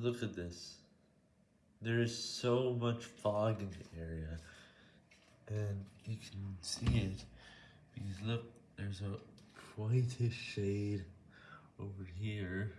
Look at this. There is so much fog in the area. And you can see it. Because look, there's a quite a shade over here.